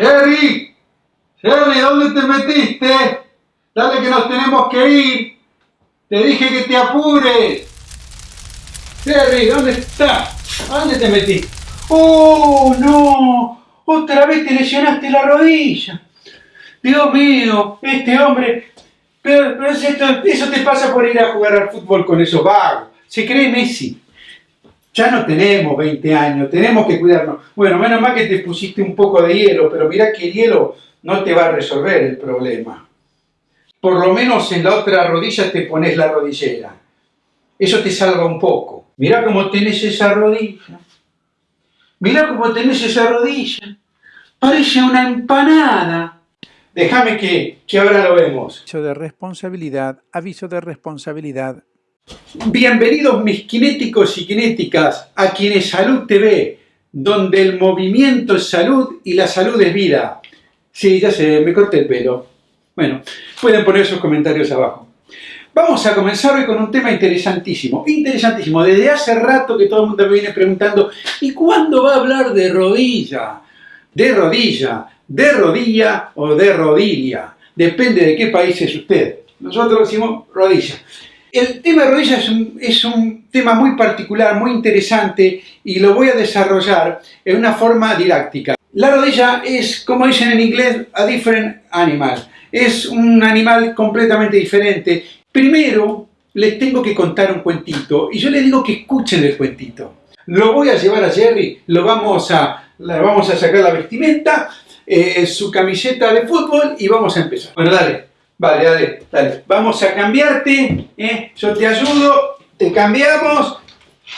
Jerry, Jerry, ¿dónde te metiste? Dale que nos tenemos que ir. Te dije que te apures. Jerry, ¿dónde estás? ¿Dónde te metiste? ¡Oh, no! Otra vez te lesionaste la rodilla. Dios mío, este hombre... Pero, pero esto- eso te pasa por ir a jugar al fútbol con esos vagos. Se cree Messi. Ya no tenemos 20 años, tenemos que cuidarnos. Bueno, menos mal que te pusiste un poco de hielo, pero mirá que el hielo no te va a resolver el problema. Por lo menos en la otra rodilla te pones la rodillera. Eso te salva un poco. Mirá cómo tenés esa rodilla. Mirá cómo tenés esa rodilla. Parece una empanada. Déjame que, que ahora lo vemos. Aviso de responsabilidad, aviso de responsabilidad. Bienvenidos mis kinéticos y kinéticas a Quienes Salud TV, donde el movimiento es salud y la salud es vida. Sí, ya sé, me corté el pelo. Bueno, pueden poner sus comentarios abajo. Vamos a comenzar hoy con un tema interesantísimo, interesantísimo. Desde hace rato que todo el mundo me viene preguntando, ¿y cuándo va a hablar de rodilla? De rodilla, de rodilla o de rodilla. Depende de qué país es usted. Nosotros decimos rodilla. El tema de rodilla es un, es un tema muy particular, muy interesante y lo voy a desarrollar en una forma didáctica. La rodilla es, como dicen en inglés, a different animal. Es un animal completamente diferente. Primero, les tengo que contar un cuentito y yo les digo que escuchen el cuentito. Lo voy a llevar a Jerry, lo vamos a, le vamos a sacar la vestimenta, eh, su camiseta de fútbol y vamos a empezar. Bueno, dale, Vale, dale, dale. Vamos a cambiarte, ¿eh? yo te ayudo, te cambiamos,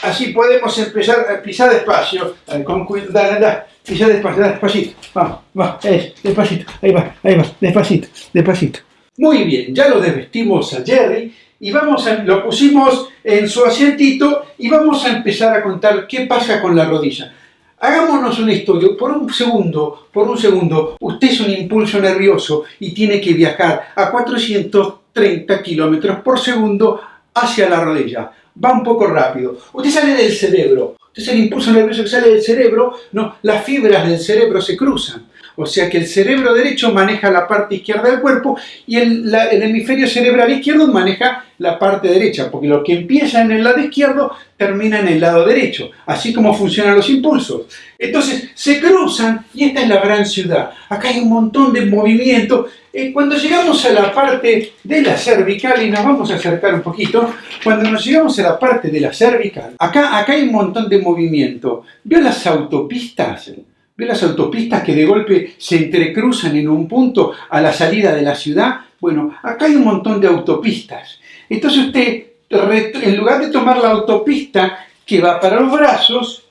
así podemos empezar a pisar despacio. Dale, con cuidado, dale, dale, pisar despacio, despacito. Vamos, va, es, despacito, ahí va, ahí va, despacito, despacito. Muy bien, ya lo desvestimos a Jerry y vamos a, lo pusimos en su asientito y vamos a empezar a contar qué pasa con la rodilla. Hagámonos un estudio, por un segundo, por un segundo, usted es un impulso nervioso y tiene que viajar a 430 kilómetros por segundo hacia la rodilla. Va un poco rápido. Usted sale del cerebro. Usted es el impulso nervioso que sale del cerebro. No, las fibras del cerebro se cruzan. O sea que el cerebro derecho maneja la parte izquierda del cuerpo y el, el hemisferio cerebral izquierdo maneja la parte derecha, porque lo que empieza en el lado izquierdo termina en el lado derecho, así como funcionan los impulsos. Entonces se cruzan y esta es la gran ciudad. Acá hay un montón de movimiento. Eh, cuando llegamos a la parte de la cervical, y nos vamos a acercar un poquito, cuando nos llegamos a la parte de la cervical, acá, acá hay un montón de movimiento. ¿Vio las autopistas? ¿Ve las autopistas que de golpe se entrecruzan en un punto a la salida de la ciudad? Bueno, acá hay un montón de autopistas. Entonces usted, en lugar de tomar la autopista que va para los brazos,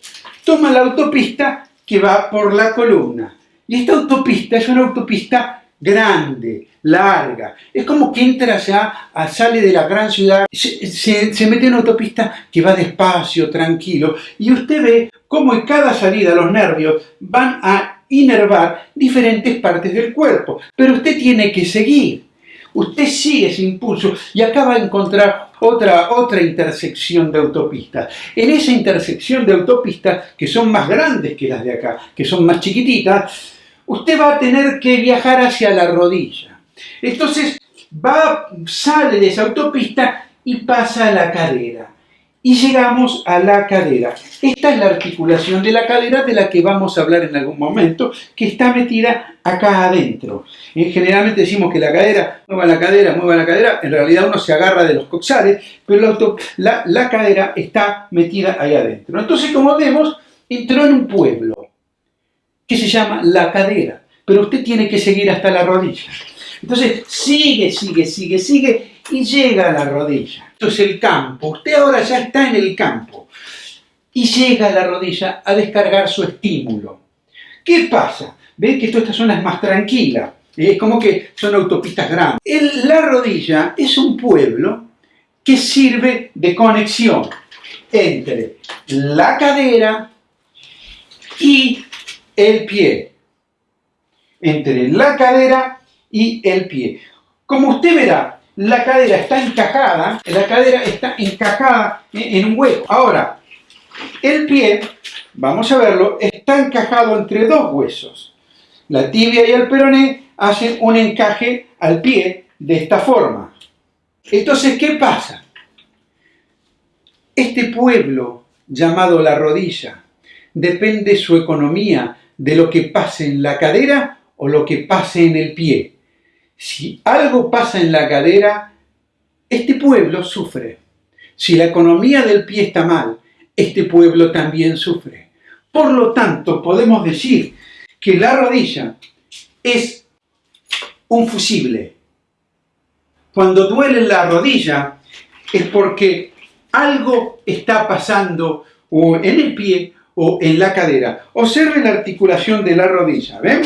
toma la autopista que va por la columna. Y esta autopista es una autopista grande, larga. Es como que entra ya, sale de la gran ciudad, se, se- mete en una autopista que va despacio, tranquilo, y usted ve cómo en cada salida los nervios van a inervar diferentes partes del cuerpo. Pero usted tiene que seguir. Usted sigue ese impulso y acá va a encontrar otra, otra intersección de autopistas. En esa intersección de autopistas, que son más grandes que las de acá, que son más chiquititas, usted va a tener que viajar hacia la rodilla. Entonces, va, sale de esa autopista y pasa a la cadera. Y llegamos a la cadera. Esta es la articulación de la cadera de la que vamos a hablar en algún momento, que está metida acá adentro. Eh, Generalmente decimos que la cadera, mueva la cadera, mueva la cadera, en realidad uno se agarra de los coxales, pero la, cadera está metida ahí adentro. Entonces, como vemos, entró en un pueblo que se llama la cadera, pero usted tiene que seguir hasta la rodilla. Entonces, sigue, sigue, sigue, sigue y llega a la rodilla. Esto es el campo. Usted ahora ya está en el campo y llega a la rodilla a descargar su estímulo. ¿Qué pasa? Ve que esto- esta zona es más tranquila. Es como que son autopistas grandes. La rodilla es un pueblo que sirve de conexión entre la cadera y el pie. Entre la cadera y el pie. Como usted verá, la cadera está encajada, la cadera está encajada en un hueco. Ahora, el pie, vamos a verlo, está encajado entre dos huesos. la tibia y el peroné hacen un encaje al pie de esta forma. Entonces, ¿qué pasa? Este pueblo llamado la rodilla depende su economía de lo que pase en la cadera o lo que pase en el pie. Si algo pasa en la cadera, este pueblo sufre. Si la economía del pie está mal, este pueblo también sufre. Por lo tanto, podemos decir que la rodilla es un fusible. Cuando duele la rodilla es porque algo está pasando o en el pie o en la cadera. Observen la articulación de la rodilla, ¿ven?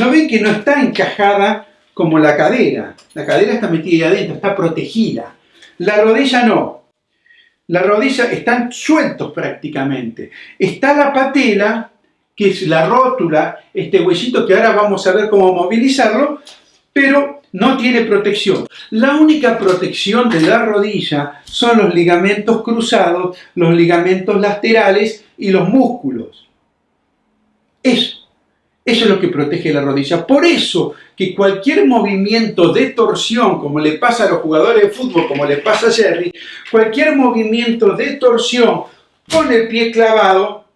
¿No ven que no está encajada como la cadera? La cadera está metida adentro, está protegida. La rodilla no. La rodilla están sueltos prácticamente. Está la patela, que es la rótula, este huesito que ahora vamos a ver cómo movilizarlo, pero no tiene protección. La única protección de la rodilla son los ligamentos cruzados, los ligamentos laterales y los músculos. Eso, eso es lo que protege la rodilla. Por eso que cualquier movimiento de torsión, como le pasa a los jugadores de fútbol, como le pasa a Jerry, cualquier movimiento de torsión con el pie clavado,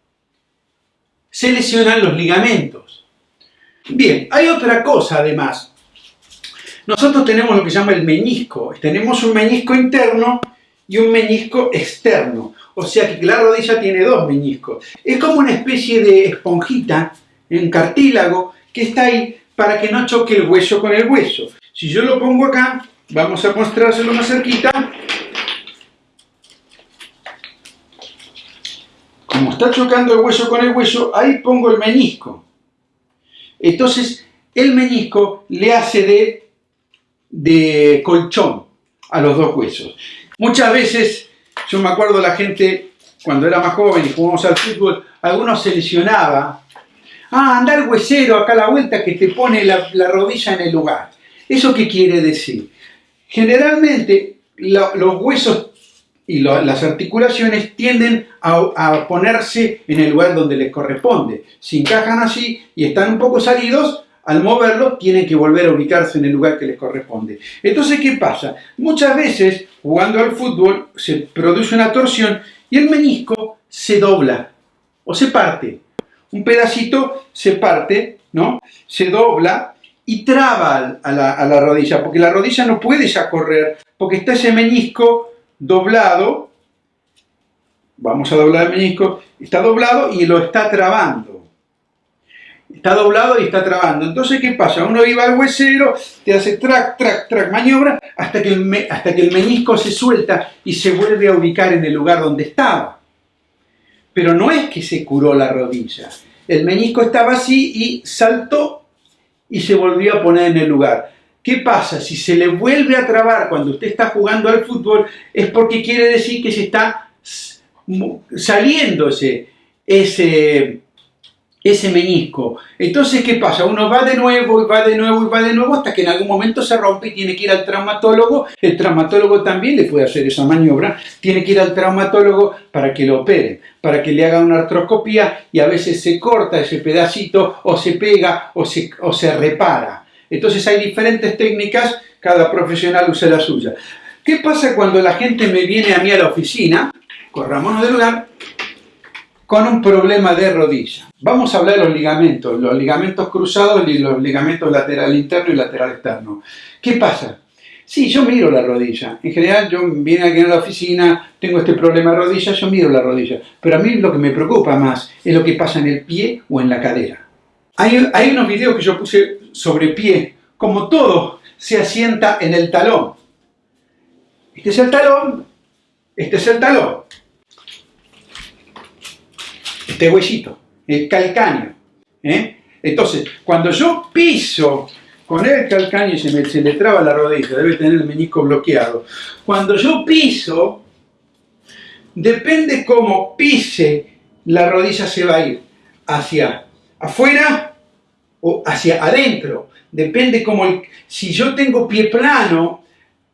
se lesionan los ligamentos. Bien, hay otra cosa además. Nosotros tenemos lo que se llama el menisco. Tenemos un menisco interno y un menisco externo. O sea que la rodilla tiene dos meniscos. Es como una especie de esponjita en cartílago que está ahí para que no choque el hueso con el hueso. Si yo lo pongo acá, vamos a mostrárselo más cerquita. Como está chocando el hueso con el hueso, ahí pongo el menisco. Entonces, el menisco le hace de, de colchón a los dos huesos. Muchas veces, yo me acuerdo la gente, cuando era más joven y jugábamos al fútbol, algunos se lesionaba. Ah, anda el huesero acá a la vuelta que te pone la, rodilla en el lugar. ¿Eso qué quiere decir? Generalmente los huesos y las articulaciones tienden a, a, ponerse en el lugar donde les corresponde. Si encajan así y están un poco salidos, al moverlo tienen que volver a ubicarse en el lugar que les corresponde. Entonces, ¿qué pasa? Muchas veces, jugando al fútbol, se produce una torsión y el menisco se dobla o se parte. Un pedacito se parte, ¿no? Se dobla y traba a la, rodilla, porque la rodilla no puede ya correr, porque está ese menisco doblado, vamos a doblar el menisco, está doblado y lo está trabando está doblado y está trabando. Entonces, ¿qué pasa? Uno iba al huesero, te hace track, track, track, maniobra, hasta que, el, hasta que el menisco se suelta y se vuelve a ubicar en el lugar donde estaba. Pero no es que se curó la rodilla. El menisco estaba así y saltó y se volvió a poner en el lugar. ¿Qué pasa? Si se le vuelve a trabar cuando usted está jugando al fútbol, es porque quiere decir que se está saliendo ese, ese menisco. Entonces, ¿qué pasa? Uno va de nuevo y va de nuevo y va de nuevo hasta que en algún momento se rompe y tiene que ir al traumatólogo. El traumatólogo también le puede hacer esa maniobra. Tiene que ir al traumatólogo para que lo operen, para que le haga una artroscopía y a veces se corta ese pedacito o se pega o se, o se repara. Entonces hay diferentes técnicas, cada profesional usa la suya. ¿Qué pasa cuando la gente me viene a mí a la oficina? Corrámonos del lugar con un problema de rodilla. Vamos a hablar de los ligamentos, los ligamentos cruzados y los ligamentos lateral interno y lateral externo. ¿Qué pasa? Sí, yo miro la rodilla. En general, yo viene aquí a la oficina, tengo este problema de rodilla, yo miro la rodilla. Pero a mí lo que me preocupa más es lo que pasa en el pie o en la cadera. Hay, hay unos videos que yo puse sobre pie. Como todo se asienta en el talón. Este es el talón, este es el talón este huesito, el calcáneo. ¿eh? Entonces, cuando yo piso con el calcáneo se, me, se le traba la rodilla, debe tener el menisco bloqueado. Cuando yo piso, depende cómo pise, la rodilla se va a ir hacia afuera o hacia adentro. Depende cómo, si yo tengo pie plano,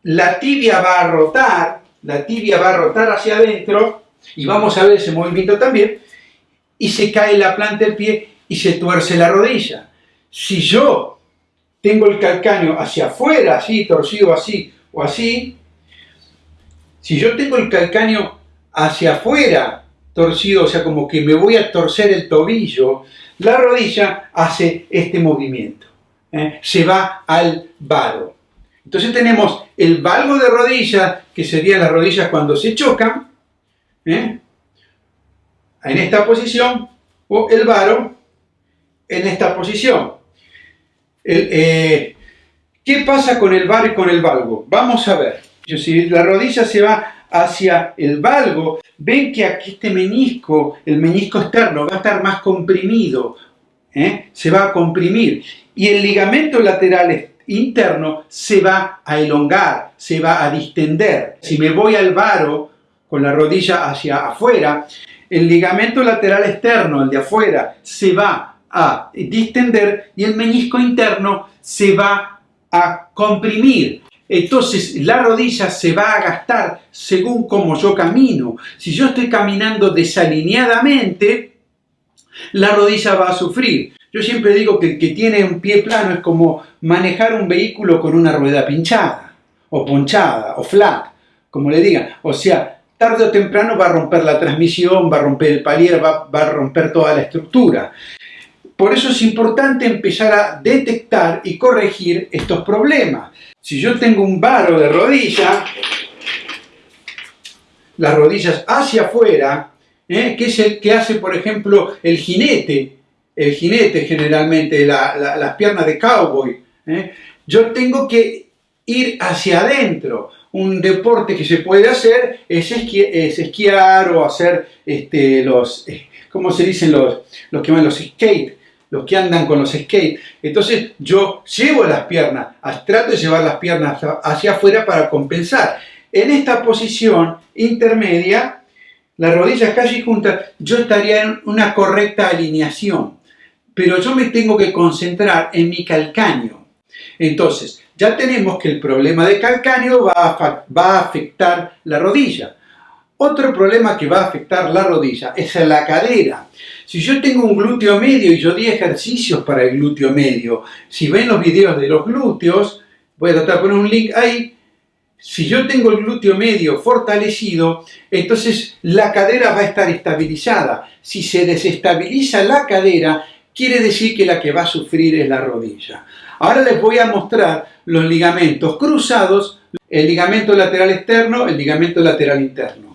la tibia va a rotar, la tibia va a rotar hacia adentro, y vamos a ver ese movimiento también, y se cae la planta del pie y se tuerce la rodilla. si yo tengo el calcáneo hacia afuera, así, torcido así o así, si yo tengo el calcáneo hacia afuera, torcido, o sea, como que me voy a torcer el tobillo, la rodilla hace este movimiento. ¿eh? Se va al varo. Entonces tenemos el valgo de rodilla, que serían las rodillas cuando se chocan, ¿eh? En esta posición, o el varo en esta posición. Eh, ¿Qué pasa con el varo y con el valgo? Vamos a ver. Si la rodilla se va hacia el valgo, ven que aquí este menisco, el menisco externo, va a estar más comprimido, ¿eh? se va a comprimir. Y el ligamento lateral interno se va a elongar, se va a distender. Si me voy al varo con la rodilla hacia afuera, el ligamento lateral externo, el de afuera, se va a distender y el menisco interno se va a comprimir. Entonces la rodilla se va a gastar según como yo camino. Si yo estoy caminando desalineadamente, la rodilla va a sufrir. Yo siempre digo que el que tiene un pie plano es como manejar un vehículo con una rueda pinchada, o ponchada, o flat, como le digan. O sea, tarde o temprano va a romper la transmisión, va a romper el palier, va, a romper toda la estructura. Por eso es importante empezar a detectar y corregir estos problemas. Si yo tengo un varo de rodilla, las rodillas hacia afuera, ¿eh? que es el que hace, por ejemplo, el jinete, el jinete generalmente, las piernas de cowboy. ¿eh? Yo tengo que ir hacia adentro. Un deporte que se puede hacer es, esquiar o hacer este, los, eh, ¿cómo se dicen los, los que van los skate? los que andan con los skates. Entonces yo llevo las piernas, trato de llevar las piernas hacia afuera para compensar. En esta posición intermedia, las rodillas casi juntas, yo estaría en una correcta alineación. Pero yo me tengo que concentrar en mi calcáneo. Entonces, ya tenemos que el problema de calcáneo va a, afectar la rodilla. Otro problema que va a afectar la rodilla es la cadera. Si yo tengo un glúteo medio y yo di ejercicios para el glúteo medio, si ven los videos de los glúteos, voy a tratar poner un link ahí, si yo tengo el glúteo medio fortalecido, entonces la cadera va a estar estabilizada. Si se desestabiliza la cadera, quiere decir que la que va a sufrir es la rodilla. Ahora les voy a mostrar los ligamentos cruzados, el ligamento lateral externo, el ligamento lateral interno.